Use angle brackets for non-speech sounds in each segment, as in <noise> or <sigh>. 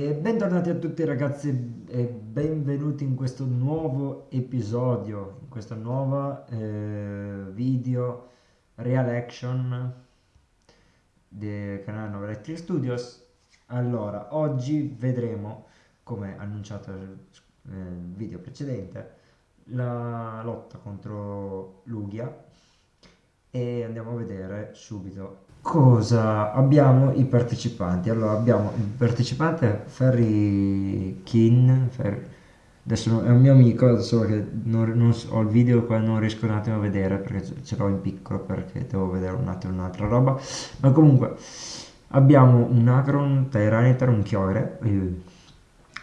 Bentornati a tutti ragazzi e benvenuti in questo nuovo episodio, in questa nuova eh, video real action del canale Nova Electric Studios. Allora, oggi vedremo, come annunciato nel video precedente, la lotta contro Lugia e andiamo a vedere subito cosa abbiamo i partecipanti. Allora abbiamo il partecipante Ferry Kin Ferry, adesso è un mio amico solo che non, non, ho il video qua non riesco un attimo a vedere perché ce l'ho in piccolo perché devo vedere un attimo un'altra roba. Ma comunque abbiamo un Agron, Tyranitar, un Chiore eh,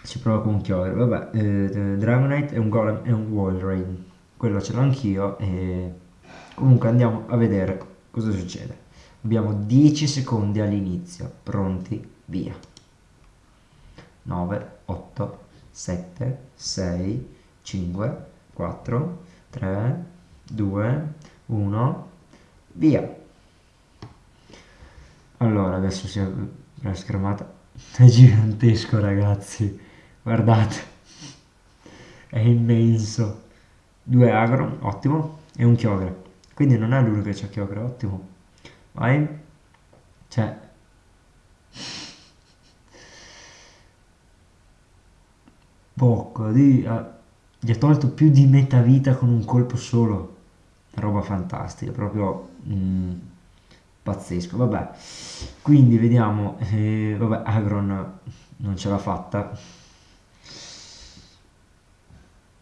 si prova con un Chiore vabbè, eh, Dragonite e un Golem e un Walrein quello ce l'ho anch'io e comunque andiamo a vedere cosa succede. Abbiamo 10 secondi all'inizio. Pronti? Via. 9 8 7 6 5 4 3 2 1 via. Allora adesso si è la schermata è gigantesco ragazzi. Guardate. È immenso. Due agro ottimo. E un chiogre quindi non è l'unico che c'ha chiogre ottimo. Vai. Cioè. Poco di, uh, gli ha tolto più di metà vita con un colpo solo. Roba fantastica proprio mm, pazzesco. Vabbè. Quindi vediamo eh, vabbè Agron non ce l'ha fatta.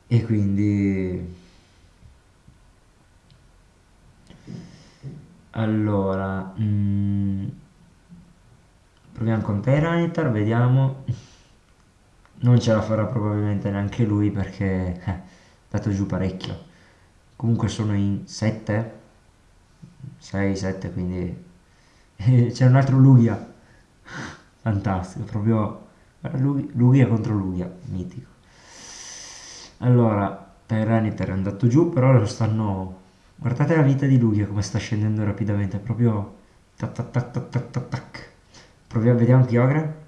E quindi allora mm, proviamo con Tyranitar vediamo. Non ce la farà probabilmente neanche lui perché eh, è dato giù parecchio. Comunque sono in 7 6 7 quindi <laughs> c'è un altro Lugia. Fantastico proprio Lugia contro Lugia mitico. Allora Tyranitar è andato giù però lo stanno Guardate la vita di Lugia come sta scendendo rapidamente, proprio... Tac, tac, tac, tac, tac, tac. Proviamo, vediamo Kyogre.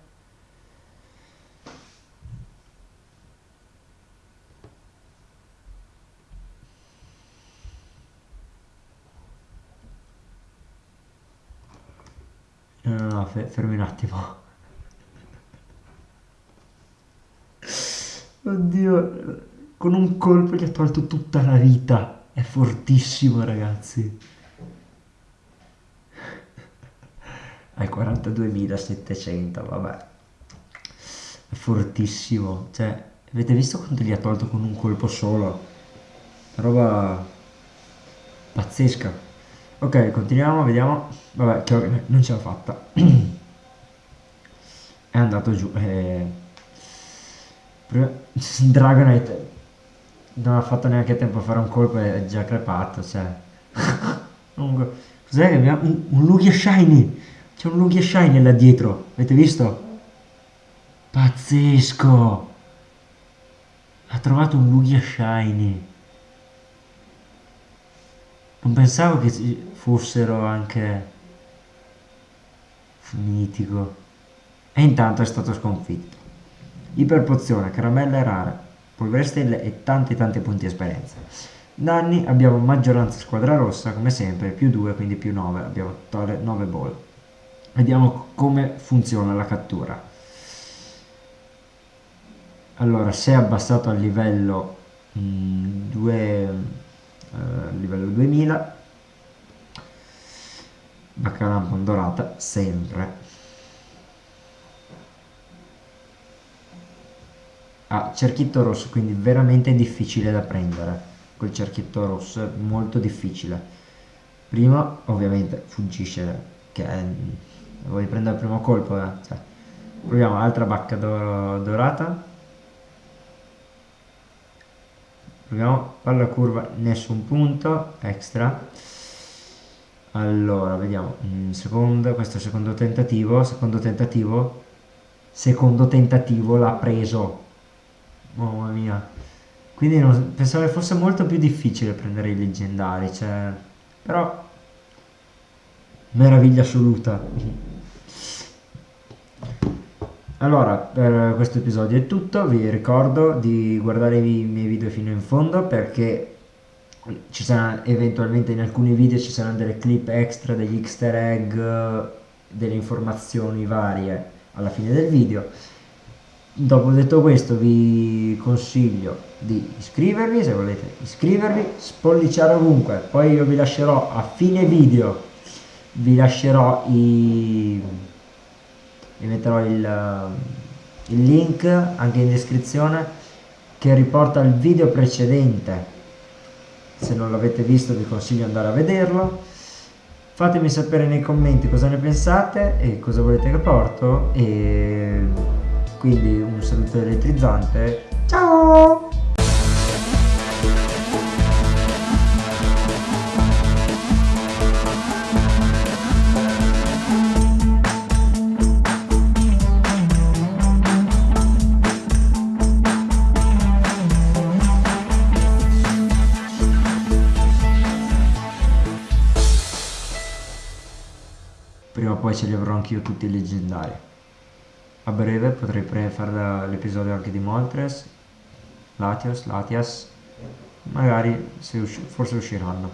No, no, no, fermi un attimo. <laughs> Oddio, con un colpo gli ha tolto tutta la vita. È fortissimo, ragazzi. Hai 42.700, vabbè. È fortissimo. Cioè, avete visto quanto gli ha tolto con un colpo solo? Roba pazzesca. Ok, continuiamo, vediamo. Vabbè, non ce l'ha fatta. <clears throat> È andato giù. Eh... Dragonite non ha fatto neanche tempo a fare un colpo e è già crepato, cioè. <laughs> Cos'è che abbiamo? Un, un Lugia Shiny! C'è un Lugia Shiny là dietro, avete visto? Pazzesco! Ha trovato un Lugia Shiny. Non pensavo che fossero anche mitico. E intanto è stato sconfitto. Iperpozione, caramelle rare polvere stelle e tanti tanti punti esperienza. Danni abbiamo maggioranza squadra rossa come sempre, più 2 quindi più 9, abbiamo 9 ball. Vediamo come funziona la cattura. Allora, se è abbassato al livello, mm, 2, eh, livello 2000, Bacalampon dorata sempre ah, cerchietto rosso quindi veramente difficile da prendere. Quel cerchietto rosso è molto difficile. Prima ovviamente fuggisce che è, vuoi prendere il primo colpo eh? cioè, proviamo altra bacca do dorata. Proviamo palla curva nessun punto extra. Allora vediamo mm, secondo questo secondo tentativo secondo tentativo secondo tentativo l'ha preso Mamma mia. Quindi non, pensavo che fosse molto più difficile prendere i leggendari, cioè... Però... Meraviglia assoluta. allora per questo episodio è tutto vi ricordo di guardare i miei video fino in fondo perché ci saranno eventualmente in alcuni video ci saranno delle clip extra degli easter egg delle informazioni varie alla fine del video dopo detto questo vi consiglio di iscrivervi se volete iscrivervi spolliciare ovunque. Poi io vi lascerò a fine video vi lascerò i vi metterò il, il link anche in descrizione che riporta il video precedente. Se non l'avete visto vi consiglio di andare a vederlo. Fatemi sapere nei commenti cosa ne pensate e cosa volete che porto e quindi un saluto elettrizzante. Ciao! Prima o poi ce li avrò anch'io tutti i leggendari a breve potrei fare l'episodio anche di Moltres Latios, Latias. Magari se usci forse usciranno